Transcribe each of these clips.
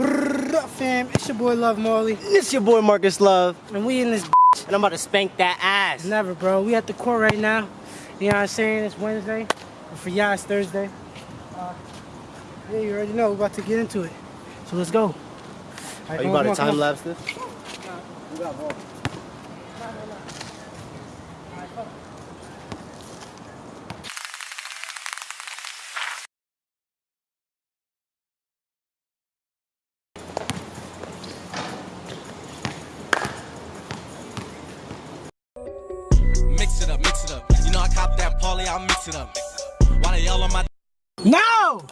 Brrr, fam, it's your boy Love Marley, It's your boy Marcus Love, and we in this and I'm about to spank that ass. never, bro. We at the court right now. You know what I'm saying? It's Wednesday. And for y'all, it's Thursday. Uh, yeah, you already know. We're about to get into it. So let's go. All right, Are you about to come on, time come on. lapse this? Cop that Paulie, I'll mix it up. While they all on my No!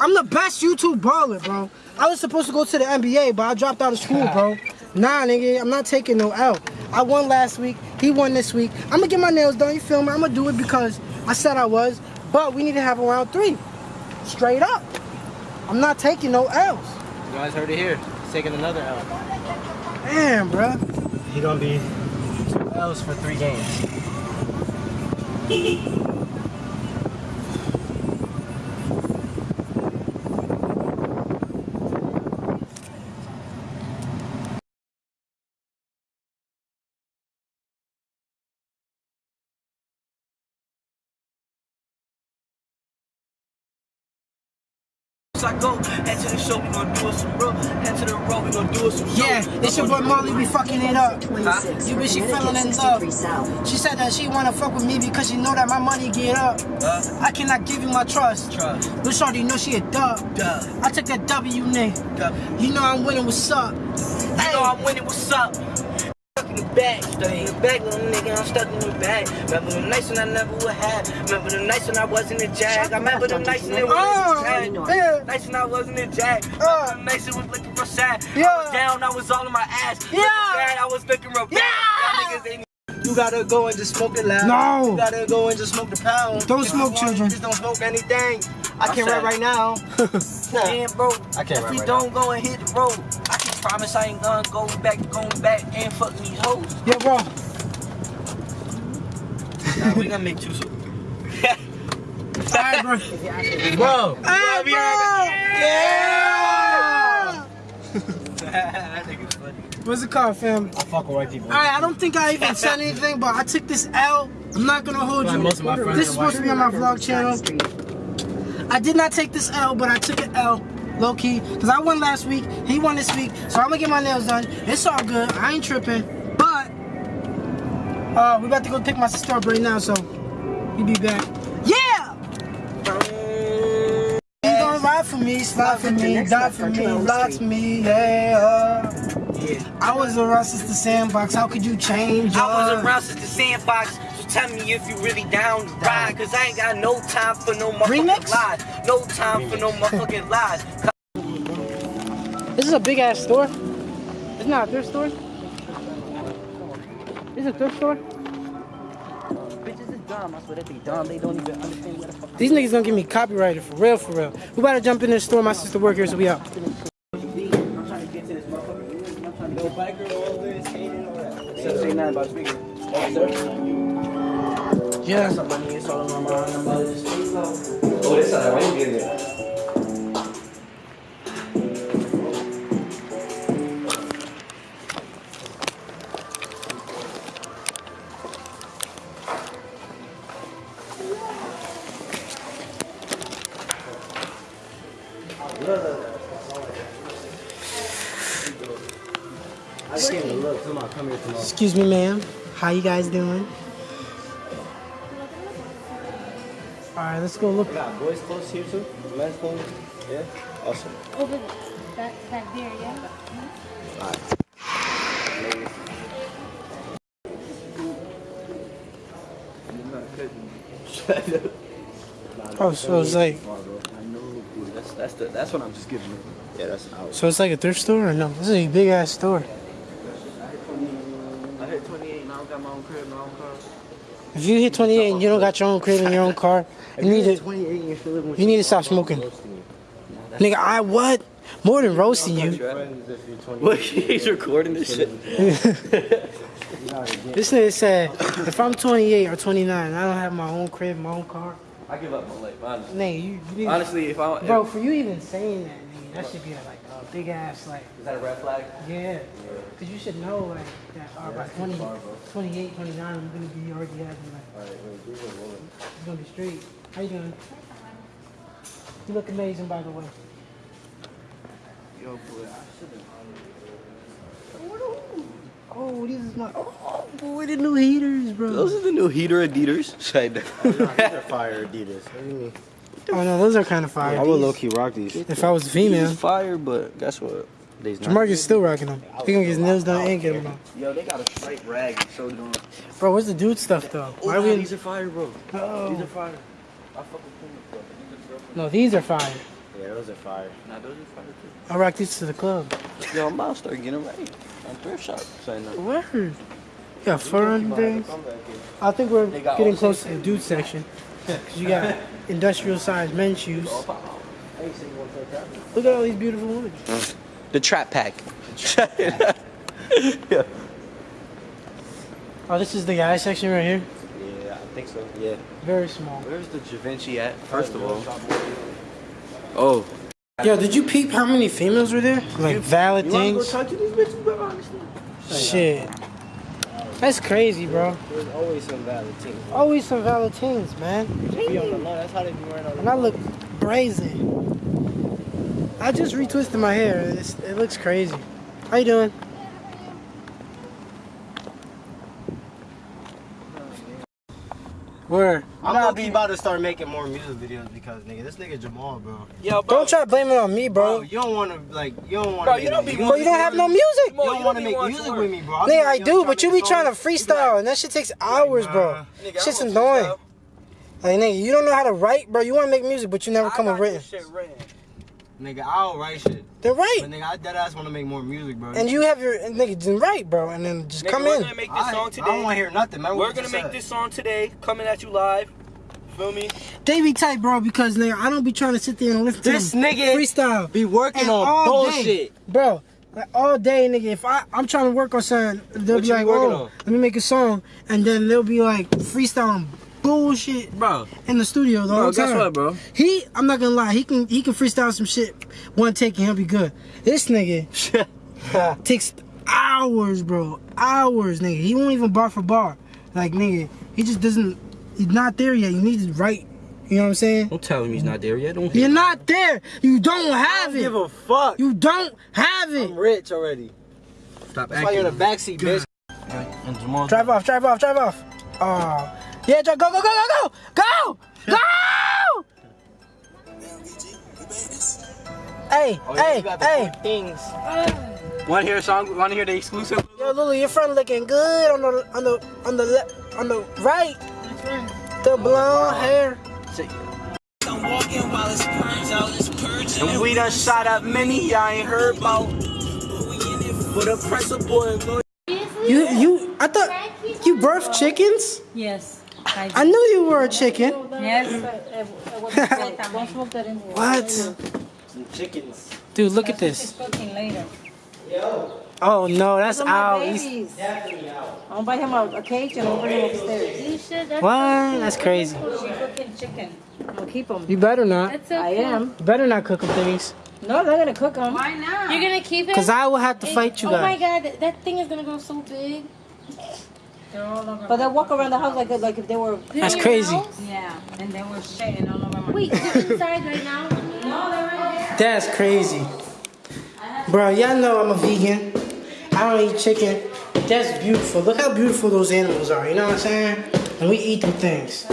I'm the best YouTube baller, bro. I was supposed to go to the NBA, but I dropped out of school, bro. Nah, nigga, I'm not taking no L. I won last week. He won this week. I'm gonna get my nails done. You feel me? I'm gonna do it because I said I was. But we need to have a round three. Straight up. I'm not taking no L's. You guys heard it here. He's taking another L. Damn, bro. He gonna be two L's for three games. Thank you. I go. Head to the show, we gon' do it some real. Head to the road, we gon' do it some show. Yeah, it's your boy Molly, be fucking it up. You bitch, she feeling in love. She said that she wanna fuck with me because she know that my money get up. Uh, I cannot give you my trust. Trust. But shorty know she a dub. Duh. I took that W, nigga. You know I'm winning, what's up? You know I'm winning, what's up? Stuck in the bag, stuck in the bag, little nigga, I'm stuck in the bag. Remember the nights when I never would have. Remember the nights when I wasn't a jag. I remember the nights when it Oh, wasn't a jag. yeah. Nights when I wasn't a jag. Uh. Remember the nights it was looking real sad. I Yeah. was down, I was all in my ass. Yeah. Looking bad, I was looking real bad. Yeah. Y'all niggas ain't you gotta go and just smoke it loud. No. You gotta go and just smoke the pound. Don't If smoke, you want, children. Just don't smoke anything. I can't rap right now. Man, bro, I can't if rap we right don't go and hit the road, I can promise I ain't gonna go back, going back and fuck these hoes. Yo, bro. Nah, we gonna make two so. Alright, bro. Bro! Hey, bro. Yeah. that nigga's funny. What's the call, fam? I fuck with white people. Alright, I don't think I even said anything, but I took this L. I'm not gonna hold Like you. most of my friends This is supposed to be on my vlog channel. I did not take this L, but I took an L, low key, because I won last week. He won this week, so I'm gonna get my nails done. It's all good. I ain't tripping, but uh, we about to go pick my sister up right now, so he be back. Yeah. You gonna ride for me, slide for me, die for me, for me, yeah. Yeah. I was around since the sandbox. How could you change? I was uh, around since the sandbox, tell me if you really down to ride. Cause I ain't got no time for no motherfucking Remix? lies. No time for no motherfucking lies. This is a big ass store. It's not that a thrift store. It's a thrift store. Bitches is dumb. I swear that they dumb. They don't even understand what the fuck. These niggas gonna get me copyrighted for real, for real. We about to jump in this store. My sister work here, so we out. I'm trying to get to this motherfucker. I'm trying to go biker, all this, skating, all that. 789 about speaking. Sir. Yeah. Some money, it's all on my mind. I'm about to stay low. Oh, this side. Why you getting? I just it a look. Come on, come here tomorrow. Excuse me, ma'am. How you guys doing? Right, let's go look. We got boys clothes here too. Men's clothes. Yeah. Awesome. Over back back there, yeah. Oh, so it's like, I know, dude. That's that's the that's what I'm just giving. Yeah, that's out. so it's like a thrift store or no? This is a big ass store. I hit 28 and I don't got my own crib, my own car. If you hit 28 and you don't got your own crib and your own car, you need to, you're still living with you need to stop smoking. Nigga, I what? More than roasting you. Look, he's recording this shit. This nigga said, if I'm 28 or 29, I don't have my own crib, my own car. I give up my life, honestly. Nigga, you, you need Honestly, if I Bro, for you even saying that, nigga, that should be like a big ass like Is that a red flag? yeah. Cause you should know like that uh, by 20, 28, 29, I'm gonna be already having like Alright, wait, give me a moment. it's gonna be straight. How you doing? You look amazing by the way. Yo, boy, I should've. Oh, these is my oh boy the new heaters, bro. Those are the new heater Adidas. Shit. These are fire Adidas. What do you mean? Oh no, those are kind of fire. I would low key rock these. If I was female, He's fire, but guess what? These not. Jamarcus still rocking them. He gonna get his nails done and get them on. Yo, they got a straight rag and showed it. Bro, where's the dude stuff though? Oh, Why Oh, we? these are fire, bro. Oh. These are fire. I fuck with Puma, bro. These are bro. No, these are fire. Yeah, those are fire. Nah, those are fire too. I rock these to the club. Yo, I'm about to start getting ready. I'm thrift shop. Saying that. Word. Yeah, fur and things. Come back here. I think we're getting close to the dude section. Cause you got industrial sized men's shoes. Look at all these beautiful women. The trap pack. Oh, this is the guy section right here. Yeah, I think so. Yeah. Very small. Where's the Givenchy at? First of all. Oh. Yo, did you peep how many females were there? Like valid You wanna go things. talk to these bitches, bro? Honestly. Shit. That's crazy, bro. There's always some valid teams. Always some valid things, man. Be on the low. That's how they be wearing on the And I look brazen. I just retwisted my hair. It's, it looks crazy. How you doing? Where? I'm gonna be about to start making more music videos because nigga, this nigga Jamal, bro. Yo, bro. Don't try to blame it on me, Bro, bro. you don't wanna like you don't wanna. Bro, you don't be. Bro, you don't have no music. You don't you wanna make music with me, bro. I'll Nigga, I do, but you be trying to song. You be freestyle, and that shit takes hours, bro. nah. Nigga, I Shit's annoying. Like, nigga, you don't know how to write, bro. You want to make music, but you never come I with got written. shit written. Nigga, I don't write shit. Then But write. nigga, I dead ass wanna make more music, bro. And you have your and nigga, then write, bro. And then just Nigga, come we're in. gonna make this I, song I don't wanna hear nothing, man. We're gonna make this song today, coming at you live. Feel me? They be tight, bro, because nigga, I don't be trying to sit there and listen to This nigga freestyle. be working And on all bullshit. day, bro. Like all day, nigga. If I I'm trying to work on something, they'll What be like, "Oh, on?" let me make a song," and then they'll be like freestyling bullshit Bro. in the studio the Bro, whole guess what, bro? He, I'm not gonna lie, he can he can freestyle some shit one take and he'll be good. This nigga takes hours, bro, hours, nigga. He won't even bar for bar, like nigga. He just doesn't. He's not there yet. You need to write. You know what I'm saying? Don't tell him he's not there yet. Don't You're not there. You don't I have don't give a fuck. You don't have it. I'm rich already. stop That's why you're in the backseat, bitch. And Jamal. Drive off, drive off, drive off. Oh, yeah, drive, go, go, go, go, go, go, go. Hey, Oh, yeah, hey, you got the hey. things. Wanna hear a song? Wanna hear the exclusive? Yo, Lulu, your friend looking good on the on the on the left on the right. The blonde hair. And we done shot up many I ain't heard about. But a principal and no You you I thought you birthed chickens. Yes. I I knew you were a chicken. Yes. Don't smoke that in here. What? Some chickens. Dude, look at this. cooking later. Oh no, that's Those are my out. I'm gonna buy him a, a cage and I'll bring him upstairs. You should. That's What? That's crazy. She's cooking chicken. I'm gonna keep him. You better not. That's so I am. You better not cook them things. No, I'm not gonna cook them. Why not? You're gonna keep it? Cause I will have to It- fight you Oh my god, that, that thing is gonna go so big. They're all over. But they walk around the house like like if they were. That's crazy. house? Yeah, and they were shitting all over my. Wait, they're inside right now? No, they're right there. That's crazy. Bro, y'all know I'm a vegan. I don't eat chicken. That's beautiful. Look how beautiful those animals are. You know what I'm saying? And we eat them things.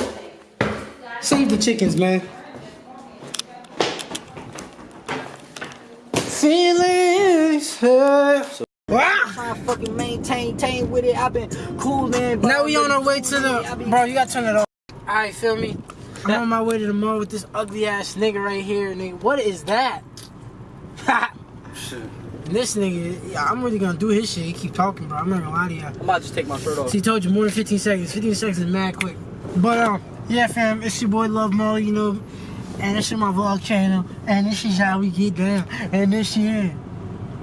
Save the chickens, man. Feelings hurt. Wow. Trying to fucking maintain, maintain with it. I've been cool, man. Now we on our way to the. Bro, you gotta turn it off. Alright, feel me? I'm on my way to the mall with this ugly ass nigga right here. Nigga, what is that? And this nigga, yeah, I'm really gonna do his shit. He keep talking, bro. I'm not gonna lie to you. I'm about to just take my shirt off. So he told you more than 15 seconds. 15 seconds is mad quick. But um, yeah, fam, it's your boy Love Mo, you know, and this is my vlog channel, and this is how we get down, and this shit.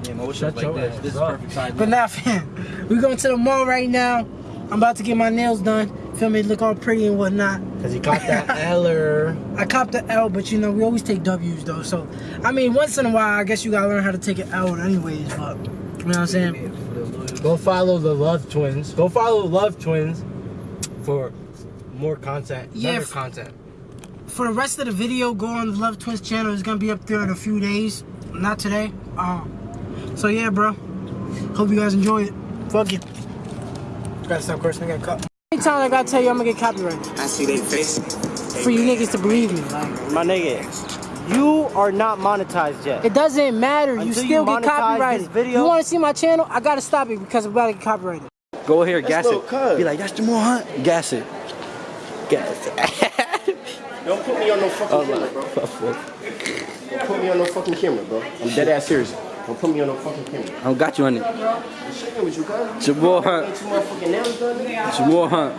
Yeah, motion Shut like your this. ass This is up. perfect time. But now, fam, we going to the mall right now. I'm about to get my nails done. Feel me? Look all pretty and whatnot. Cause he caught that Eller. I copped the L, but you know, we always take W's though. So, I mean, once in a while, I guess you gotta learn how to take an L anyways, but, you know what I'm saying? Go follow the Love Twins. Go follow Love Twins for more content. Yeah, better content. For the rest of the video, go on the Love Twins channel. It's gonna be up there in a few days. Not today. Um, so yeah, bro. Hope you guys enjoy it. Fuck you. Gotta stop cursing. I got cut. Anytime I gotta tell you I'm gonna get copyrighted. I see they face. For you niggas to believe me. Like, My nigga, you are not monetized yet. it doesn't matter. You Until you still get copyrighted. this video- You wanna see my channel? I gotta stop it because I'm about to get copyrighted. Go here, gas it. cuz. Be like, that's Jamal Hunt. Gas it. Gas it. Don't put me on no fucking oh, camera, bro. Don't put me on no fucking camera, bro. I'm dead ass serious. Don't put me on no fucking camera. I don't got you on it. I'm shaking with you, cuz. Jamal Hunt. Ain't two motherfucking nails done, nigga. Jamal Hunt.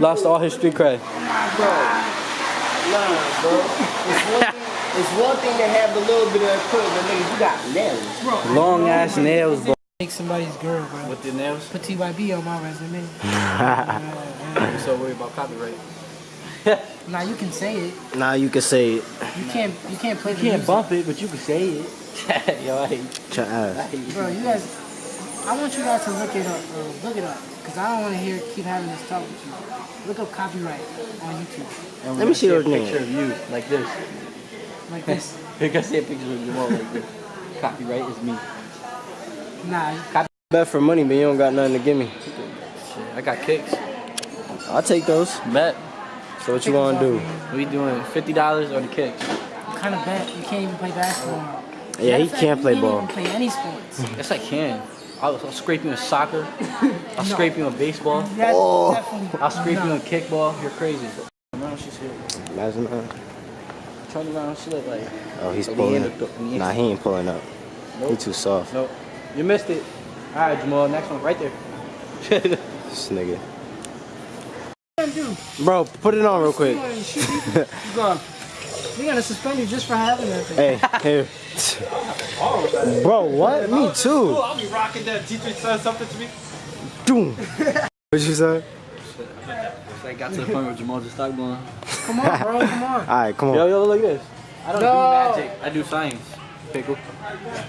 Lost all his street cred. Nah, bro. It's one, thing, it's one thing to have a little bit of equipment, but nigga, you got nails. Long ass nails, bro. Take somebody's girl, bro. With the nails. Put TYB on my resume. I'm so worried about copyright. Now you can say it. Nah, you can say it. You can't. You can't play the You can't music. bump it, but you can say it. Yo, I hate, Your I ass. hate you. Bro, you guys. I want you guys to look it up, bro. Look it up, cause I don't want to hear keep having this talk with you. Look up copyright on YouTube, And Let me gonna see those a picture of you, like this. like this. You're gonna see a picture of Jamal like this. Copyright is me. Nah, Bet for money, but you don't got nothing to give me. Shit, I got kicks. I'll take those. Bet. So what you gonna do? We doing fifty dollars or the kicks? kind of bet you can't even play basketball. Yeah, Matter he of fact, can't you play can't ball. Even play any sports. Yes, I can. I'll, I'll scrape you in soccer. I'll scrape you in baseball. That's Oh. definitely. I'll scrape you no. in kickball. You're crazy. Around, she's here. Imagine that. Turn around, she look like. Oh, he's like pulling. the end the- Nah, he ain't pulling up. He too soft. Nope. You missed it. All right, Jamal. Next one, right there. This nigga. Do? Bro, put it on real quick. You gone. Gonna suspend you just for having that thing. Hey, here. Bro, what? Me too. I'll be rocking that. Teacher said something to me. Doom. What you say? I got to the point where Jamal just stopped going. Come on, bro. Come on. Alright, come on. Yo, on. yo, look at this. I don't No. do magic. I do science. Pickle.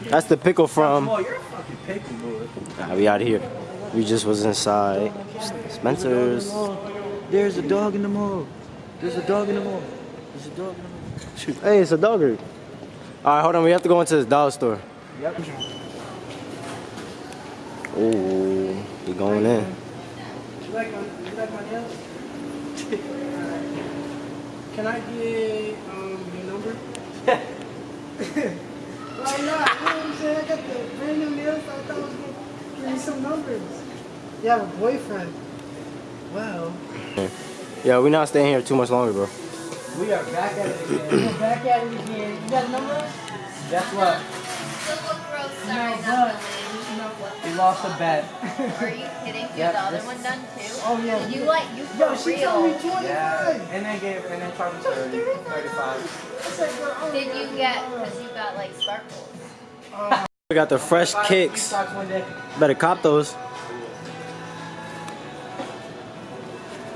That's the pickle from. Jamal, you're a fucking pickle, boy. Nah, we out here. We just was inside Spencer's. There's a dog in the mall. There's a dog in the mall. There's a dog in the mall. Shoot. Hey, it's a dogger. Alright, hold on. We have to go into this dollar store. Yep. Oh, he going in. You like my, you like my nails? Can I get um, your number? Why not? You know what I'm saying? I got the brand new nails. I thought I was going to give you some numbers. You have a boyfriend. Well, Yeah, we're not staying here too much longer, bro. We are back at it again. we're back at it again. You got a number? Guess what? Still look gross, No, sorry, but- We lost a bet. Are you kidding? You Yep, the other this- one done too? Oh, yeah. You like, you for Yo, she told me real. 25. Yeah. And then gave and then charged me 30, 35. I said, girl, oh, Did you get, because you got like sparkles. Oh we got the fresh kicks. Socks one day. Better cop those.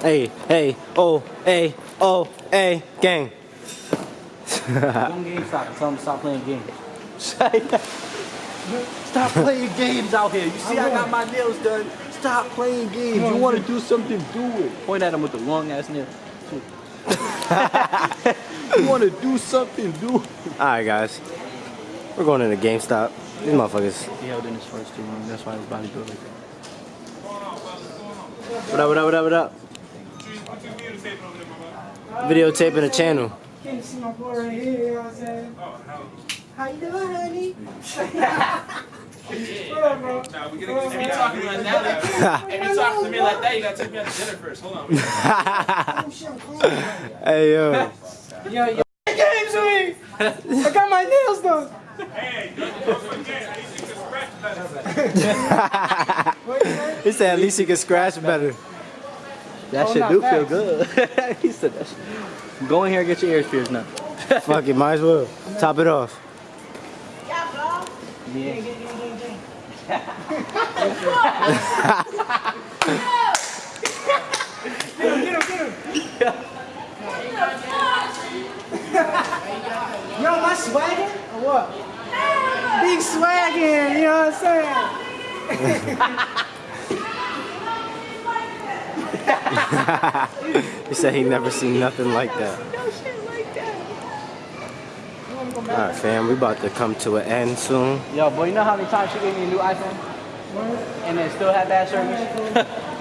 Hey, hey, oh, hey, oh, hey, gang. Go on GameStop. Tell them to stop playing games. stop playing games out here. You see, I got my nails done. Stop playing games. You want to do something, do it. Point at him with the long ass nail. you want to do something, do it. Alright, guys. We're going into GameStop. These motherfuckers. He held in his first too long. That's why his body built like that. What up, what up, what up, what up? Videotaping the channel. Can't you see my boy right here, you know what I'm saying? How you doing, honey? what up, bro? Nah, we gonna if you talking like that, if you talking to me like that, you gotta take me out to dinner first. Hold on. Oh, shit, I'm calling hey, yo. Yo, yo. Games with me! I got my nails done! hey you don't have to scratch he said at least he can scratch better. That Oh, shit not do feel good. he said that shit. Go in here and get your ears pierced now. Fuck it, might as well. Top it off. Yeah. Yo, am I swagging or what? Big swagging, you know what I'm saying? He said he never seen nothing like that. Alright fam, we about to come to an end soon. Yo, boy, you know how many times she gave me a new iPhone? And then still had bad service?